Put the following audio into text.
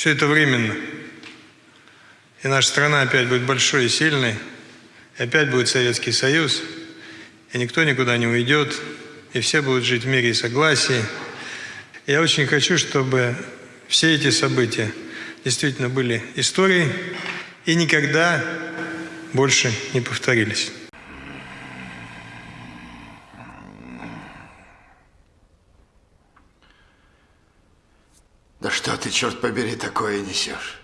Все это временно. И наша страна опять будет большой и сильной. И опять будет Советский Союз. И никто никуда не уйдет. И все будут жить в мире и согласии. Я очень хочу, чтобы все эти события действительно были историей и никогда больше не повторились. Да что ты, черт побери, такое несешь?